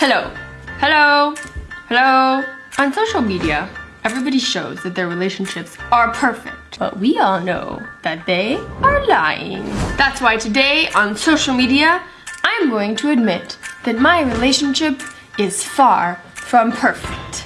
Hello. Hello. Hello. On social media, everybody shows that their relationships are perfect, but we all know that they are lying. That's why today on social media, I'm going to admit that my relationship is far from perfect.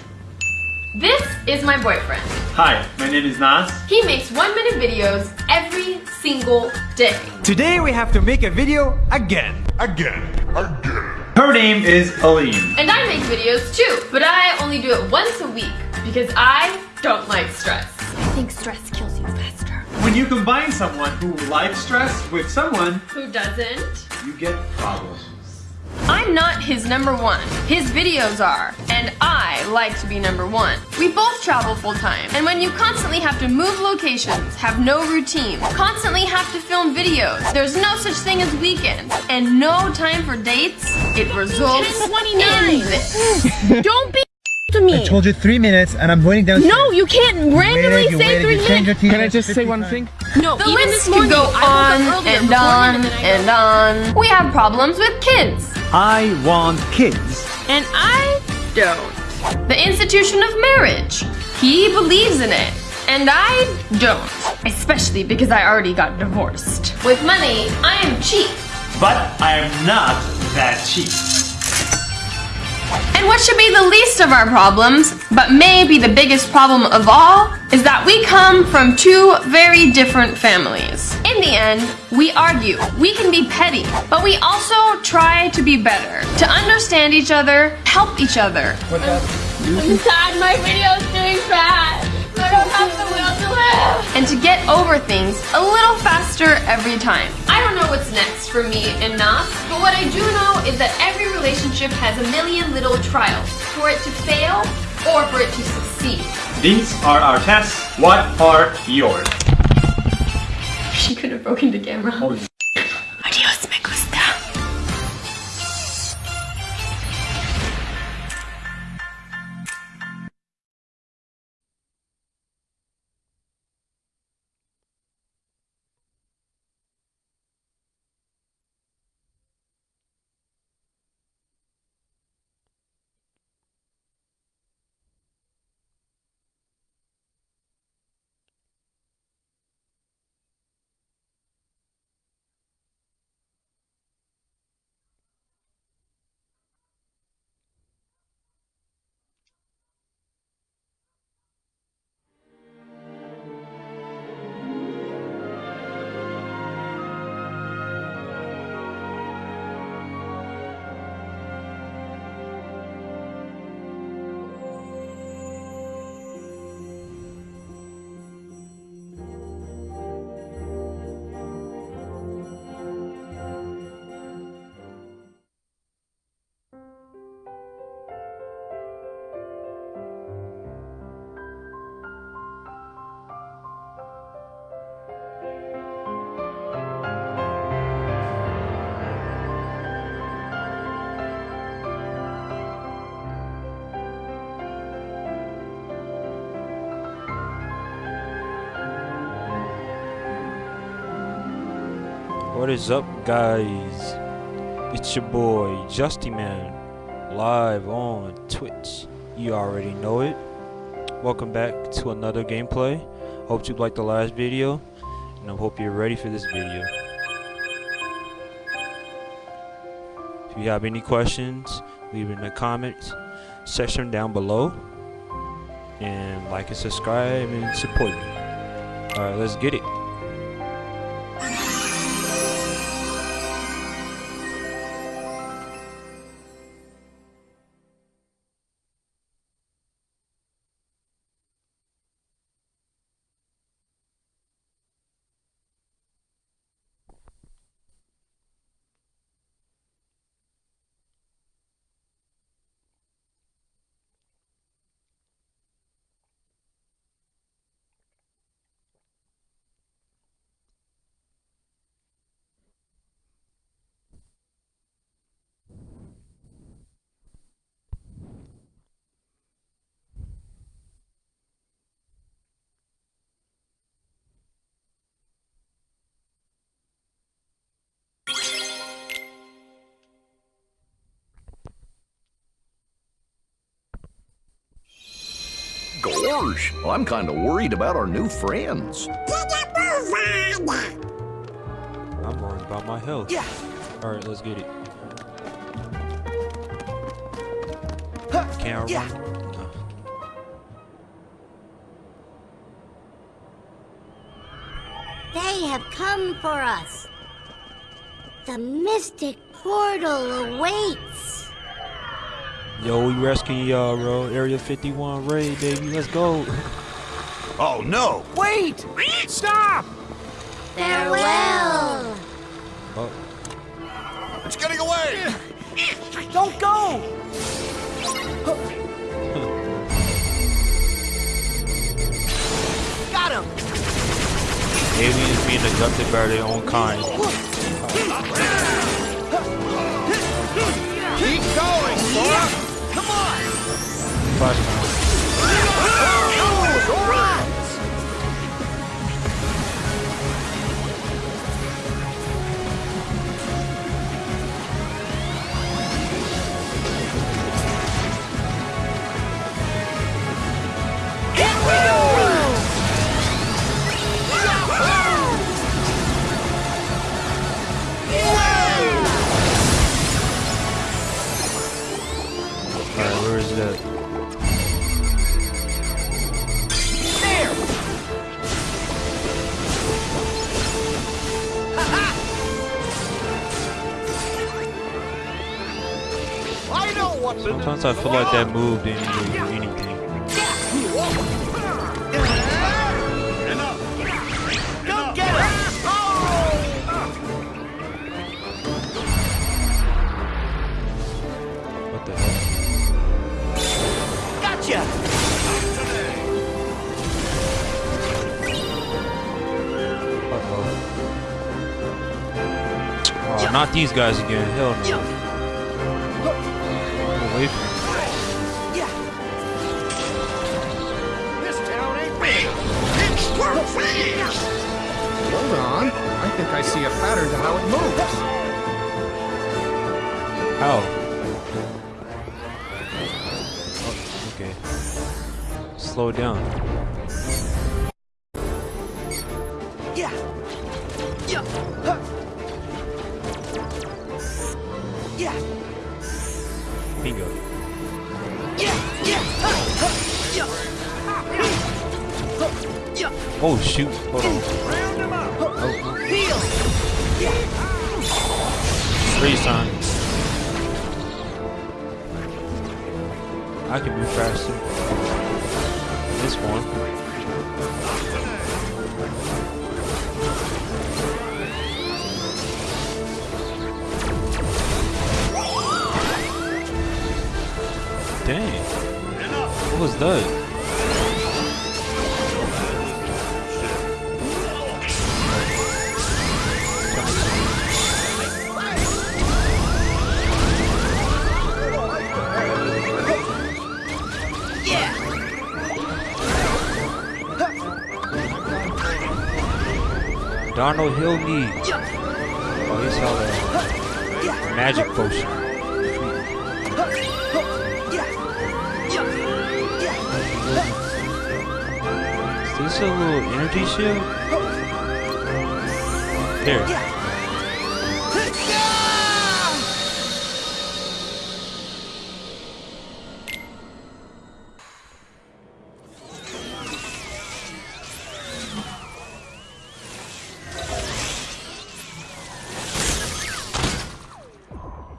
This is my boyfriend. Hi, my name is Nas. He makes one minute videos every single day. Today we have to make a video again. again. Again. Her name is Aline. And I make videos too, but I only do it once a week because I don't like stress. I think stress kills you faster. When you combine someone who likes stress with someone, Who doesn't? you get problems. I'm not his number one. His videos are, and I like to be number one. We both travel full time, and when you constantly have to move locations, have no routine, constantly have to film videos, there's no such thing as weekends, and no time for dates, it results in this. Don't be to me. I told you three minutes and I'm waiting down. No, you can't randomly you say waited, three you changed your minutes. Can I just say one 55. thing? No, The even list this could morning, go on and on him and I- and on. We have problems with kids, I want kids. and I don't. The institution of marriage. He believes in it, and I don't. Especially because I already got divorced. With money, I am cheap. But I am not that cheap. And what should be the least of our problems, but may be the biggest problem of all, is that we come from two very different families. In the end, we argue. We can be petty, but we also try to be better, to understand each other, help each other. What I'm sad my video's doing bad. I don't have the will to live. And to get over things a little faster every time. I don't know what's next for me and Nas, but what I do know is that every relationship has a million little trials for it to fail or for it to succeed. These are our tests. What are yours? She could have broken the camera. Holy What is up, guys? It's your boy, Justy Man, live on Twitch. You already know it. Welcome back to another gameplay. Hope you liked the last video, and I hope you're ready for this video. If you have any questions, leave it in the comments section down below. And like and subscribe and support me. Alright, let's get it. Gosh, I'm kind of worried about our new friends. I'm worried about my health. Yeah. All right, let's get it. Can't run. No. They have come for us. The Mystic Portal awaits. Yo, we rescuing y'all, uh, bro. Area 51 raid, baby. Let's go. Oh no! Wait! Stop! Farewell. Oh, It's getting away! Don't go! Got him! aliens being abducted by their own kind. Flashpoint. Sometimes I feel like that move didn't do anything. Go get him! What the hell? Gotcha! Oh, not these guys again. Hell no. How? Oh, okay. Slow down. Was that? Donald Hill need. Oh, he saw the magic potion. A little energy shield? There.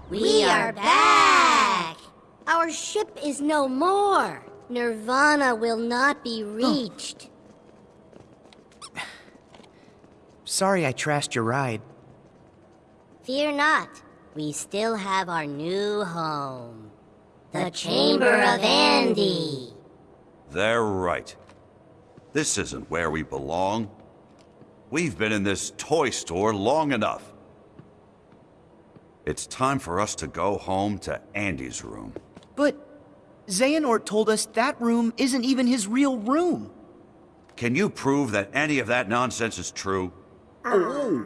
We are back. Our ship is no more. Nirvana will not be oh. reached. Sorry I trashed your ride. Fear not. We still have our new home. The Chamber of Andy. They're right. This isn't where we belong. We've been in this toy store long enough. It's time for us to go home to Andy's room. But Xehanort told us that room isn't even his real room. Can you prove that any of that nonsense is true? Oh.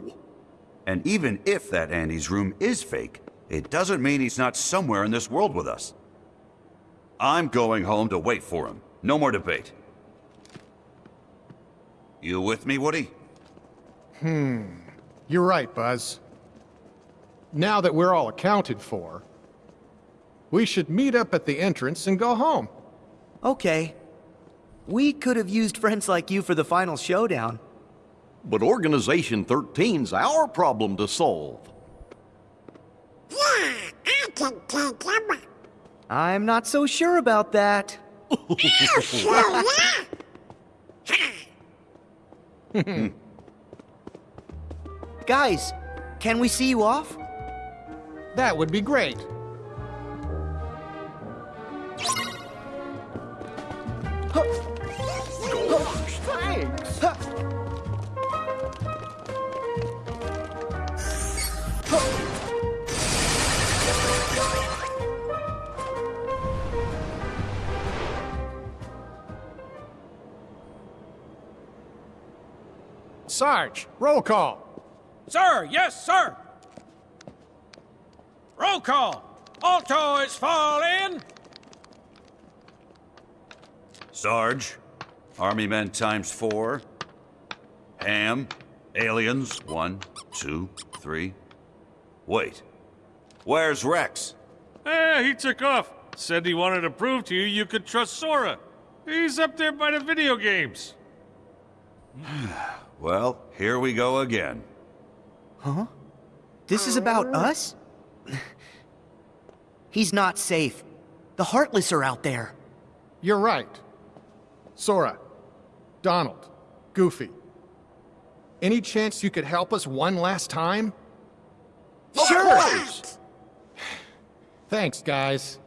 And even if that Andy's room is fake, it doesn't mean he's not somewhere in this world with us. I'm going home to wait for him. No more debate. You with me, Woody? Hmm. You're right, Buzz. Now that we're all accounted for, we should meet up at the entrance and go home. Okay. We could have used friends like you for the final showdown. But Organization 13's our problem to solve. Yeah, I'm not so sure about that. Guys, can we see you off? That would be great. Sarge, roll call. Sir, yes, sir. Roll call. Alto is fall in. Sarge, Army men times four. Hamm, aliens, one, two, three. Wait, where's Rex? Eh, he took off. Said he wanted to prove to you you could trust Sora. He's up there by the video games. Well, here we go again. Huh? This is about us? He's not safe. The Heartless are out there. You're right. Sora, Donald, Goofy. Any chance you could help us one last time? Sure! Thanks, guys.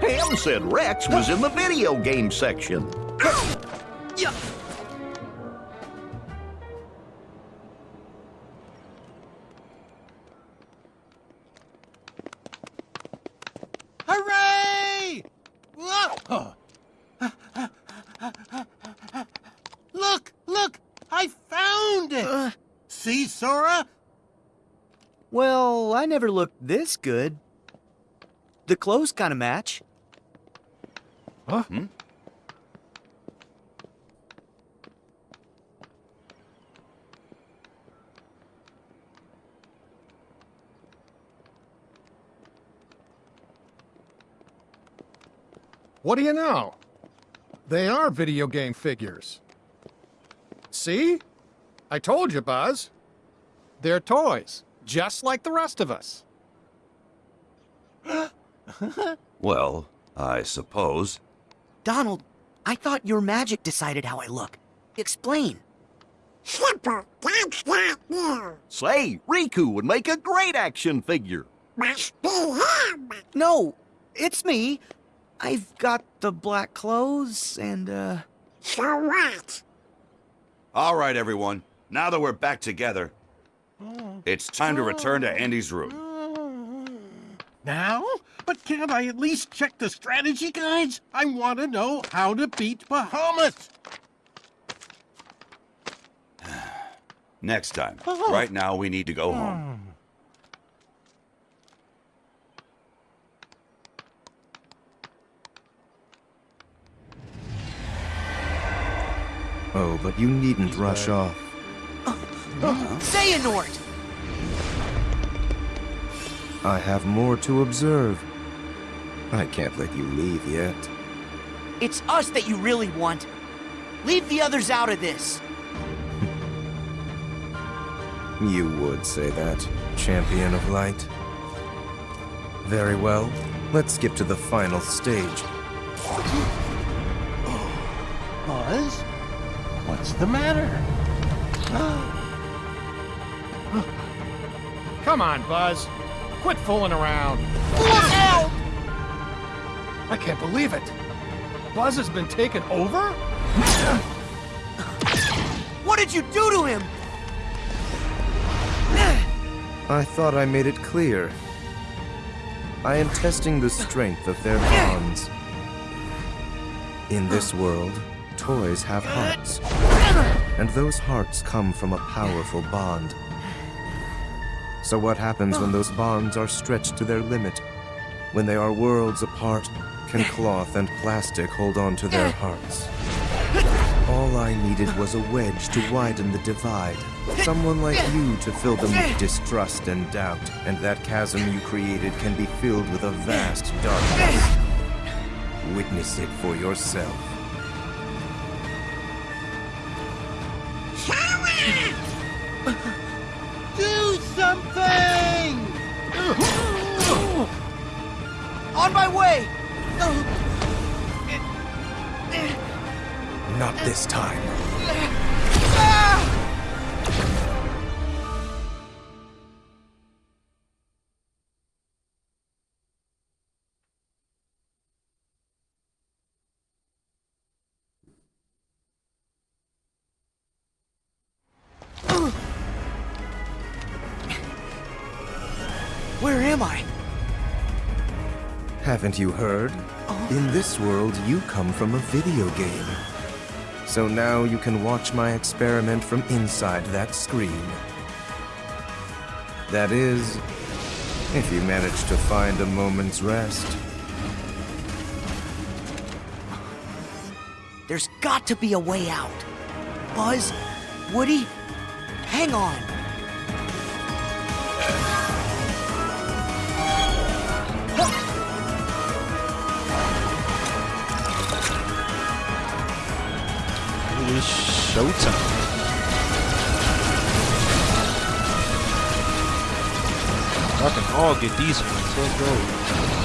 Hamm said Rex was in the video game section. Yeah. Hooray! Whoa. Look, look! I found it! Uh. See, Sora? Well, I never looked this good. The clothes kind of match. Huh? Hmm? What do you know? They are video game figures. See? I told you, Buzz. They're toys, just like the rest of us. Well, I suppose. Donald, I thought your magic decided how I look. Explain. Simple, that's not new. Say, Riku would make a great action figure. Must be him. No, it's me. I've got the black clothes and, uh. So what? All right, everyone. Now that we're back together, it's time to return to Andy's room. Now? But can't I at least check the strategy guides? I want to know how to beat Bahamut. Next time. Right now, we need to go home. Oh, but you needn't rush off. Say, Xehanort! I have more to observe. I can't let you leave yet. It's us that you really want. Leave the others out of this. You would say that, champion of light. Very well. Let's skip to the final stage. Buzz? What's the matter? Come on, Buzz. Quit fooling around. Look out! I can't believe it. Buzz has been taken over? What did you do to him? I thought I made it clear. I am testing the strength of their bonds. In this world, toys have hearts. And those hearts come from a powerful bond. So what happens when those bonds are stretched to their limit? When they are worlds apart, can cloth and plastic hold on to their hearts? All I needed was a wedge to widen the divide. Someone like you to fill them with distrust and doubt. And that chasm you created can be filled with a vast darkness. Witness it for yourself. Haven't you heard? Oh. In this world, you come from a video game. So now you can watch my experiment from inside that screen. That is, if you manage to find a moment's rest. There's got to be a way out. Buzz, Woody, hang on. I can all get these ones. Let's go.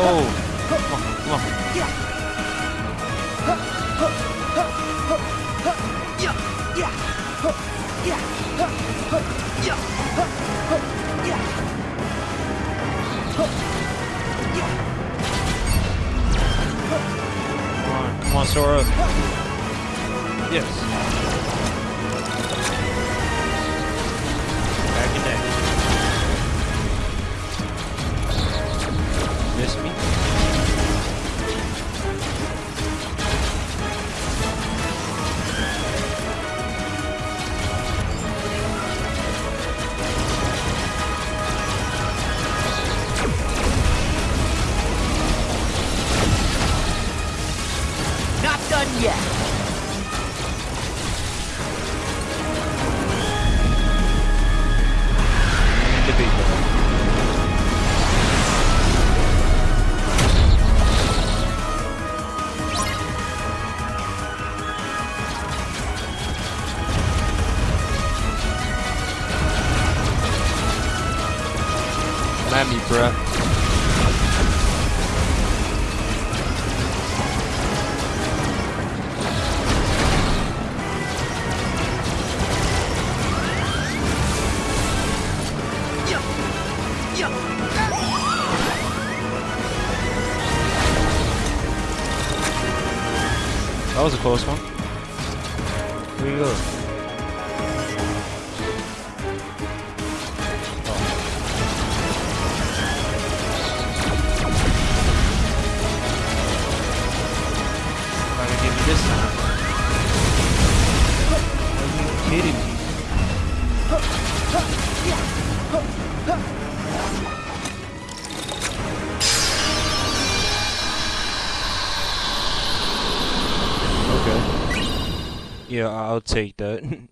Come on, come on, Sora. Yes. At me, bruh. That was a close one. I'll take that.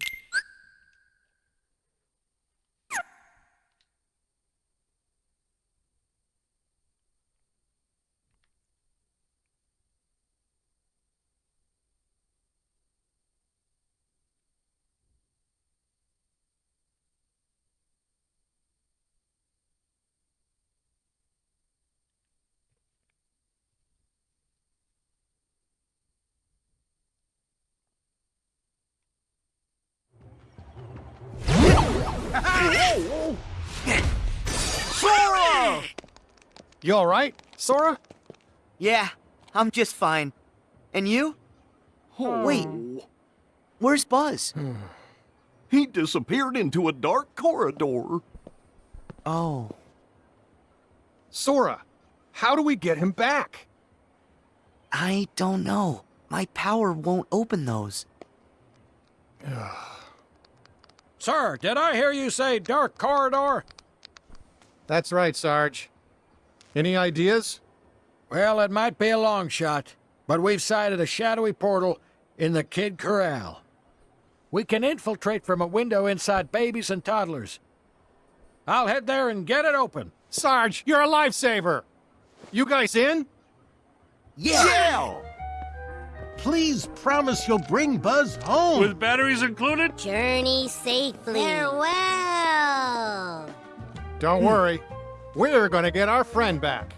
Sora! You all right, Sora? Yeah, I'm just fine. And you? Hmm. Wait, where's Buzz? He disappeared into a dark corridor. Oh, Sora, how do we get him back? I don't know. My power won't open those. Sir, did I hear you say dark corridor? That's right, Sarge. Any ideas? Well, it might be a long shot, but we've sighted a shadowy portal in the Kid Corral. We can infiltrate from a window inside babies and toddlers. I'll head there and get it open. Sarge, you're a lifesaver. You guys in? Yeah! Please promise you'll bring Buzz home. With batteries included? Journey safely. Farewell. Don't worry. We're gonna get our friend back.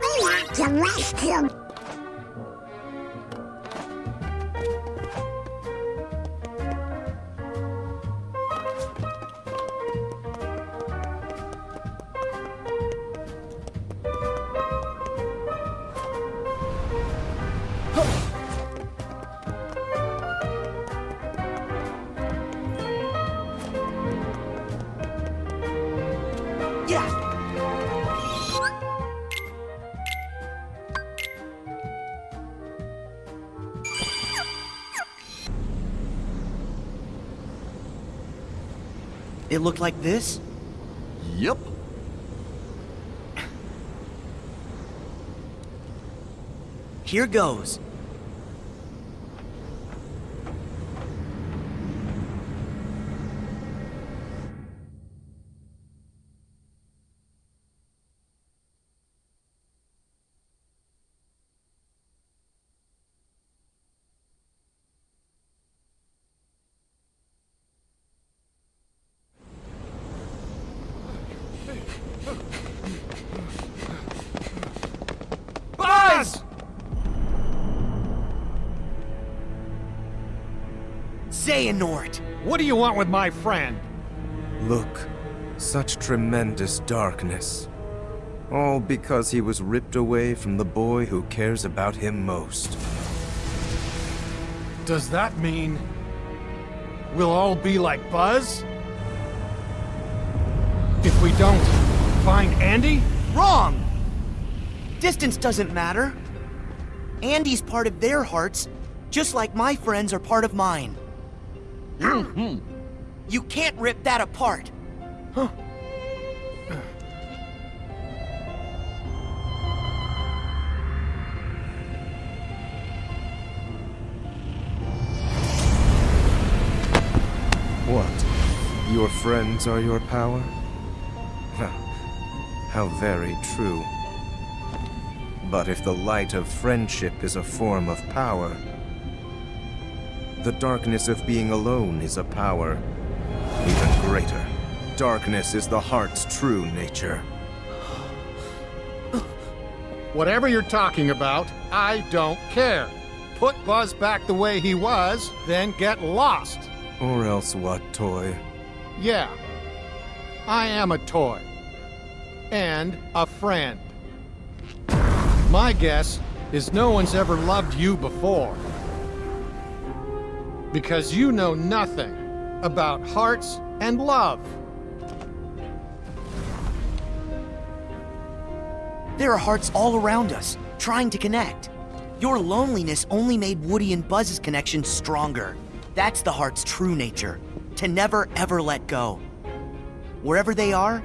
We have to rescue looked like this? Yep. Here goes. Buzz! Xehanort! What do you want with my friend? Look, such tremendous darkness. All because he was ripped away from the boy who cares about him most. Does that mean we'll all be like Buzz? If we don't find Andy? Wrong! Distance doesn't matter. Andy's part of their hearts, just like my friends are part of mine. Hmm. You can't rip that apart. What? Your friends are your power? How very true. But if the light of friendship is a form of power, the darkness of being alone is a power even greater. Darkness is the heart's true nature. Whatever you're talking about, I don't care. Put Buzz back the way he was, then get lost. Or else what, Toy? Yeah, I am a toy. And a friend. My guess is no one's ever loved you before. Because you know nothing about hearts and love. There are hearts all around us, trying to connect. Your loneliness only made Woody and Buzz's connection stronger. That's the heart's true nature, to never ever let go. Wherever they are,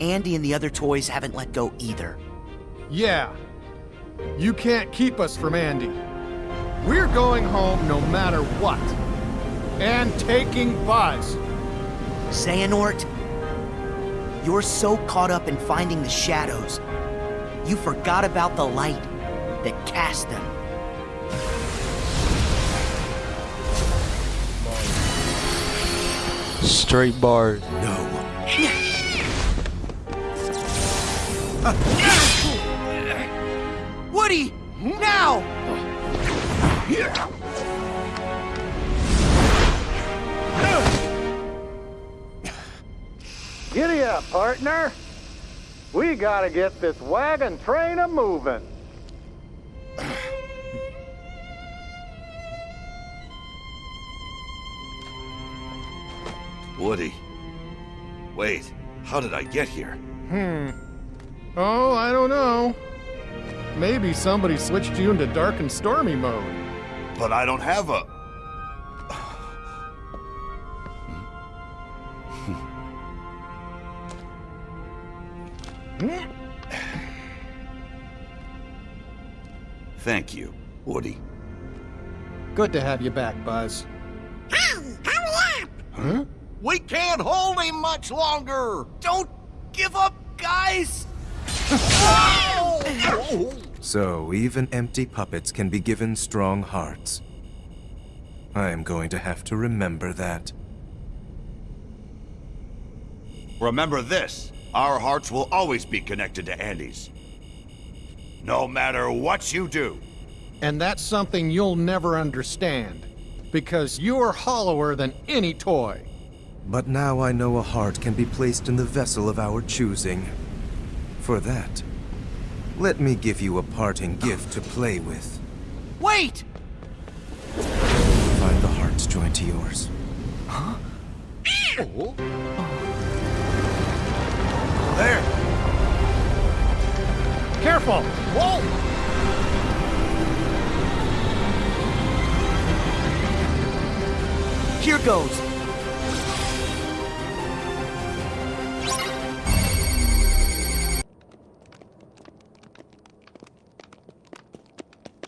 Andy and the other toys haven't let go either. Yeah. You can't keep us from Andy. We're going home no matter what. And taking Buzz. Xehanort, you're so caught up in finding the shadows, you forgot about the light that cast them. Straight bars. No. Woody! Now! Giddy up, partner. We gotta get this wagon train a moving. Woody. Wait, how did I get here? Hmm. Oh, I don't know. Maybe somebody switched you into dark and stormy mode. But I don't have a... Thank you, Woody. Good to have you back, Buzz. Huh? We can't hold him much longer! Don't give up, guys! So, even empty puppets can be given strong hearts. I am going to have to remember that. Remember this, our hearts will always be connected to Andy's. No matter what you do. And that's something you'll never understand. Because you're hollower than any toy. But now I know a heart can be placed in the vessel of our choosing. For that, let me give you a parting gift to play with. Wait! Find the heart's joined to yours. Huh? Oh. There! Careful! Whoa! Here goes.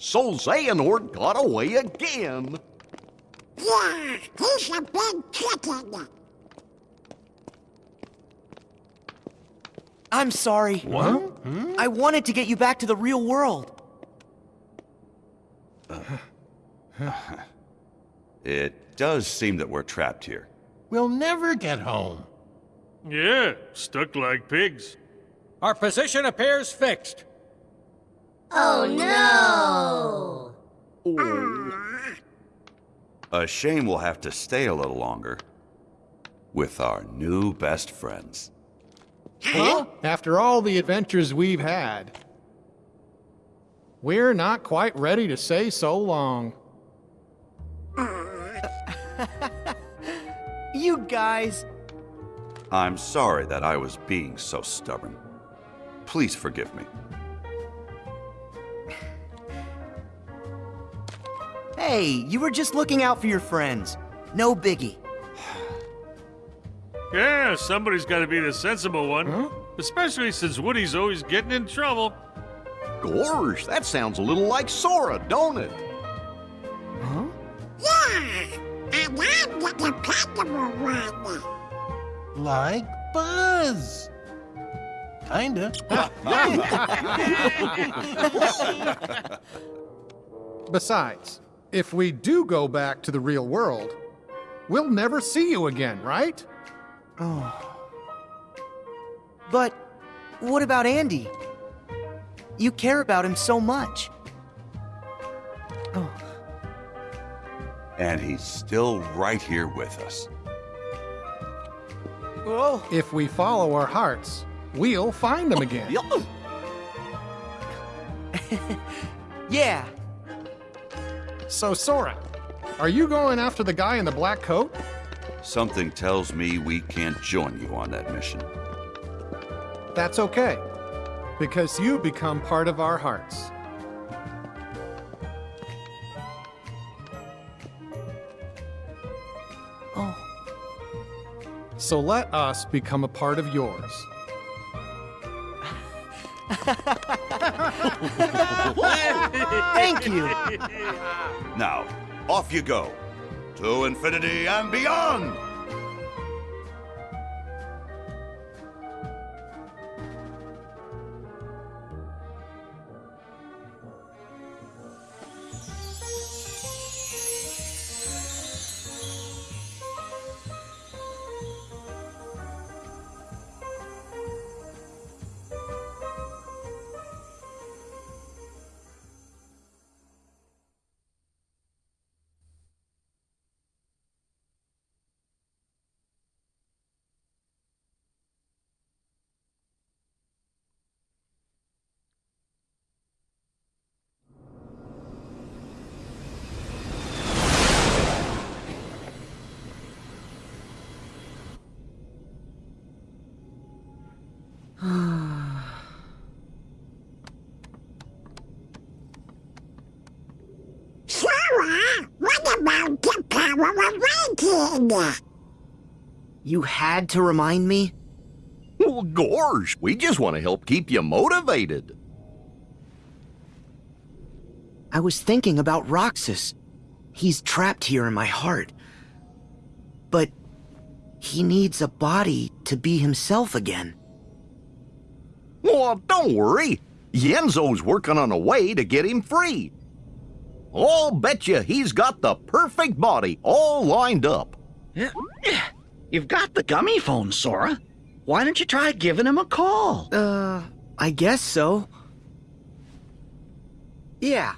So Xehanort got away again. Yeah, he's a big chicken. I'm sorry. What? Hmm? I wanted to get you back to the real world. It does seem that we're trapped here. We'll never get home. Yeah, stuck like pigs. Our position appears fixed. Oh no! A shame we'll have to stay a little longer. With our new best friends. Huh? After all the adventures we've had, we're not quite ready to say so long. You guys. I'm sorry that I was being so stubborn. Please forgive me. Hey, you were just looking out for your friends. No biggie. Yeah, somebody's got to be the sensible one. Especially since Woody's always getting in trouble. Gorge, that sounds a little like Sora, don't it? Huh? Yeah, and I'm the dependable one. Like Buzz. Kinda. Besides, if we do go back to the real world, we'll never see you again, right? Oh. But what about Andy? You care about him so much. Oh. And he's still right here with us. Whoa. If we follow our hearts, we'll find them oh, again. Yeah. So, Sora, are you going after the guy in the black coat? Something tells me we can't join you on that mission. That's okay, because you become part of our hearts. Oh. So let us become a part of yours. Thank you. Now, off you go. To infinity and beyond! You had to remind me? Well, gorge, we just want to help keep you motivated. I was thinking about Roxas. He's trapped here in my heart. But he needs a body to be himself again. Well, don't worry. Ienzo's working on a way to get him free. I'll bet you he's got the perfect body all lined up. You've got the Gummiphone, Sora. Why don't you try giving him a call? Uh, I guess so. Yeah,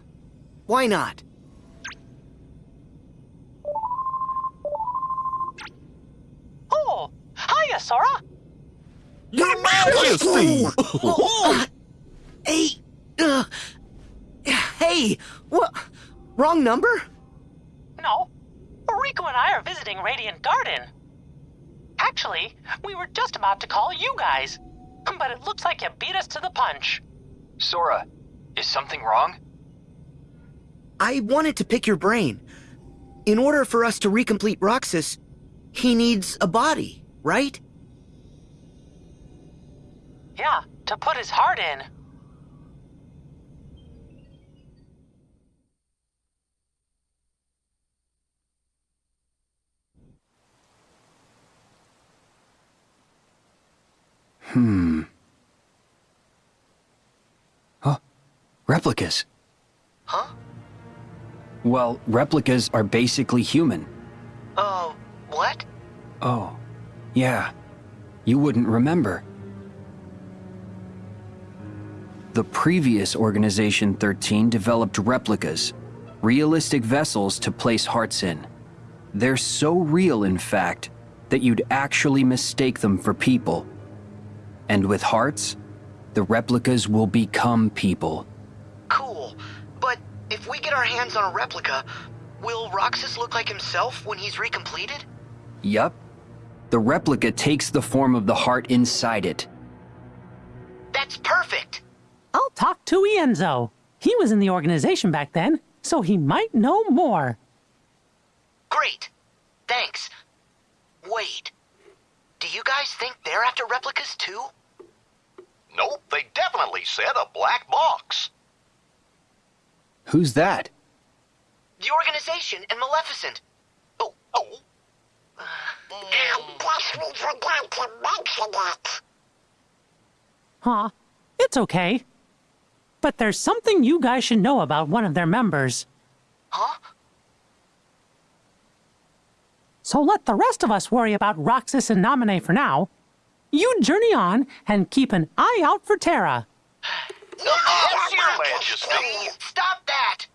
why not? Oh, hiya, Sora. Your Majesty! Uh, hey, uh, hey, what? Wrong number? No, Riku and I are visiting Radiant Garden. Actually, we were just about to call you guys, but it looks like you beat us to the punch. Sora, is something wrong? I wanted to pick your brain. In order for us to recomplete Roxas, he needs a body, right? Yeah, to put his heart in. Hmm. Huh? Replicas. Huh? Well, replicas are basically human. Uh, what? Oh, yeah. You wouldn't remember. The previous Organization 13 developed replicas, realistic vessels to place hearts in. They're so real, in fact, that you'd actually mistake them for people. And with hearts, the replicas will become people. Cool. But if we get our hands on a replica, will Roxas look like himself when he's recompleted? Yup. The replica takes the form of the heart inside it. That's perfect. I'll talk to Ienzo. He was in the organization back then, so he might know more. Great. Thanks. Wait. Do you guys think they're after replicas too? Nope, they definitely said a black box. Who's that? The organization and Maleficent. Oh, oh. I guess we forgot to mention it. Aw, it's okay. But there's something you guys should know about one of their members. Huh? So let the rest of us worry about Roxas and Naminé for now. You journey on and keep an eye out for Terra. Oh, stop that!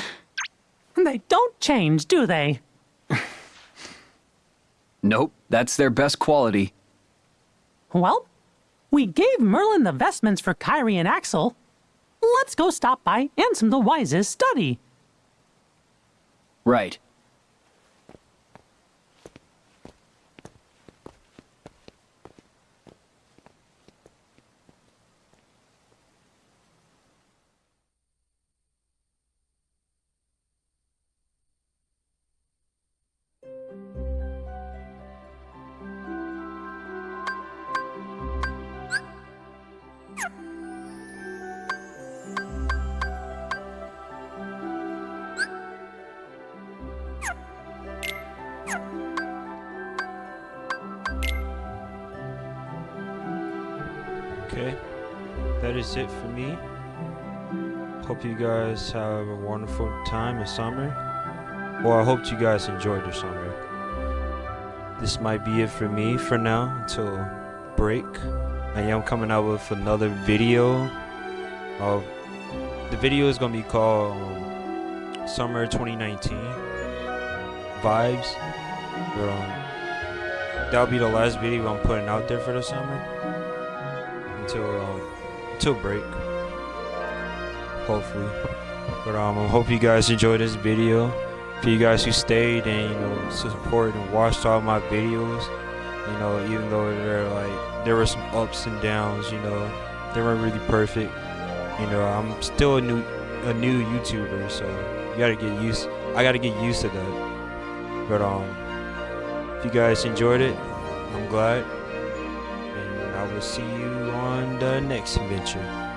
They don't change, do they? Nope, that's their best quality. Well, we gave Merlin the vestments for Kairi and Axel. Let's go stop by Ansem the Wise's study. Right. Have a wonderful time in summer. Well, I hope you guys enjoyed your summer. This might be it for me for now until break. I am coming out with another video. Of the video is gonna be called um, Summer 2019 Vibes. Um, that'll be the last video I'm putting out there for the summer until um, until break. Hopefully, but um, I hope you guys enjoyed this video. For you guys who stayed and you know support and watched all my videos, you know even though they're like there were some ups and downs, you know they weren't really perfect. You know I'm still a new a new YouTuber, so you gotta get used. I gotta get used to that. But um, if you guys enjoyed it, I'm glad. And I will see you on the next adventure.